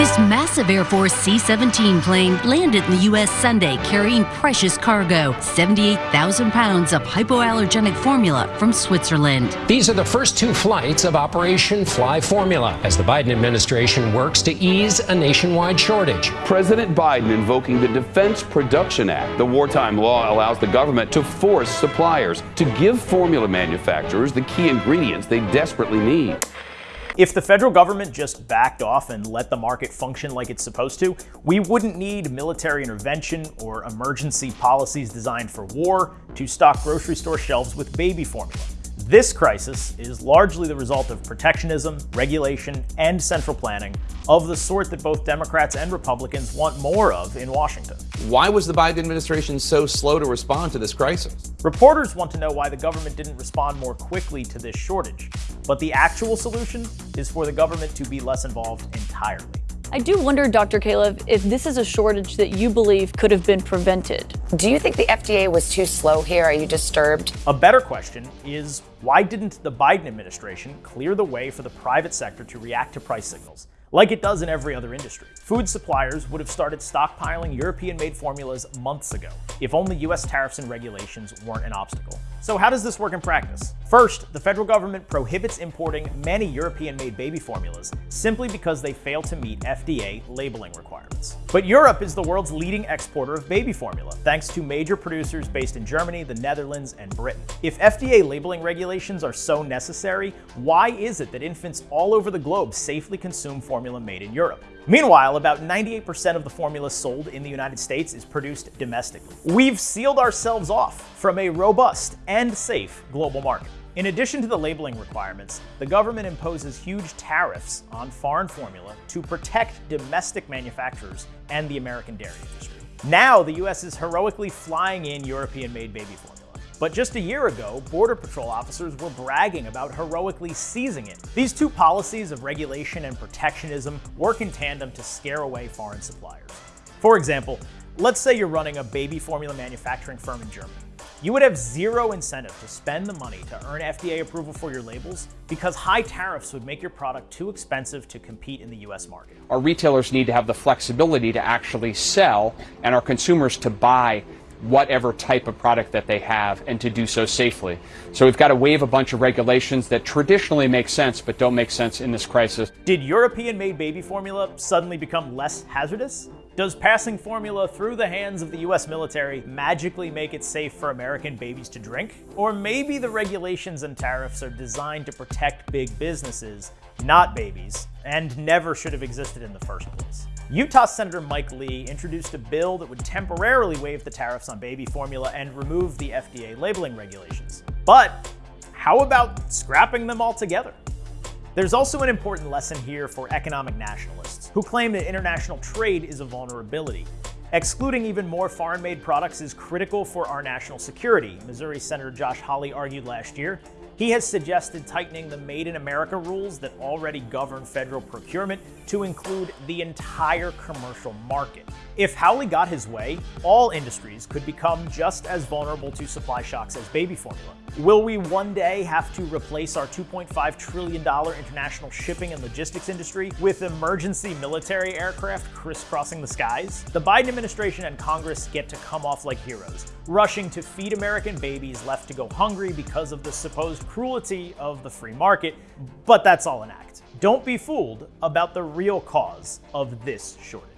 This massive Air Force C 17 plane landed in the U.S. Sunday carrying precious cargo 78,000 pounds of hypoallergenic formula from Switzerland. These are the first two flights of Operation Fly Formula as the Biden administration works to ease a nationwide shortage. President Biden invoking the Defense Production Act. The wartime law allows the government to force suppliers to give formula manufacturers the key ingredients they desperately need. If the federal government just backed off and let the market function like it's supposed to, we wouldn't need military intervention or emergency policies designed for war to stock grocery store shelves with baby formula. This crisis is largely the result of protectionism, regulation, and central planning of the sort that both Democrats and Republicans want more of in Washington. Why was the Biden administration so slow to respond to this crisis? Reporters want to know why the government didn't respond more quickly to this shortage, but the actual solution is for the government to be less involved entirely. I do wonder, Dr. Califf, if this is a shortage that you believe could have been prevented. Do you think the FDA was too slow here? Are you disturbed? A better question is why didn't the Biden administration clear the way for the private sector to react to price signals? Like it does in every other industry. Food suppliers would have started stockpiling European-made formulas months ago, if only US tariffs and regulations weren't an obstacle. So how does this work in practice? First, the federal government prohibits importing many European-made baby formulas simply because they fail to meet FDA labeling requirements. But Europe is the world's leading exporter of baby formula, thanks to major producers based in Germany, the Netherlands, and Britain. If FDA labeling regulations are so necessary, why is it that infants all over the globe safely consume formula made in Europe? Meanwhile, about 98% of the formula sold in the United States is produced domestically. We've sealed ourselves off from a robust and safe global market. In addition to the labeling requirements, the government imposes huge tariffs on foreign formula to protect domestic manufacturers and the American dairy industry. Now, the US is heroically flying in European-made baby formula. But just a year ago, Border Patrol officers were bragging about heroically seizing it. These two policies of regulation and protectionism work in tandem to scare away foreign suppliers. For example, let's say you're running a baby formula manufacturing firm in Germany. You would have zero incentive to spend the money to earn FDA approval for your labels because high tariffs would make your product too expensive to compete in the US market. Our retailers need to have the flexibility to actually sell and our consumers to buy whatever type of product that they have and to do so safely. So we've got to waive a bunch of regulations that traditionally make sense but don't make sense in this crisis. Did European-made baby formula suddenly become less hazardous? Does passing formula through the hands of the US military magically make it safe for American babies to drink? Or maybe the regulations and tariffs are designed to protect big businesses, not babies, and never should have existed in the first place. Utah Senator Mike Lee introduced a bill that would temporarily waive the tariffs on baby formula and remove the FDA labeling regulations. But how about scrapping them altogether? There's also an important lesson here for economic nationalists who claim that international trade is a vulnerability. Excluding even more foreign-made products is critical for our national security, Missouri Senator Josh Hawley argued last year, he has suggested tightening the Made in America rules that already govern federal procurement to include the entire commercial market. If Hawley got his way, all industries could become just as vulnerable to supply shocks as baby formula. Will we one day have to replace our $2.5 trillion international shipping and logistics industry with emergency military aircraft crisscrossing the skies? The Biden administration and Congress get to come off like heroes, rushing to feed American babies left to go hungry because of the supposed cruelty of the free market, but that's all an act. Don't be fooled about the real cause of this shortage.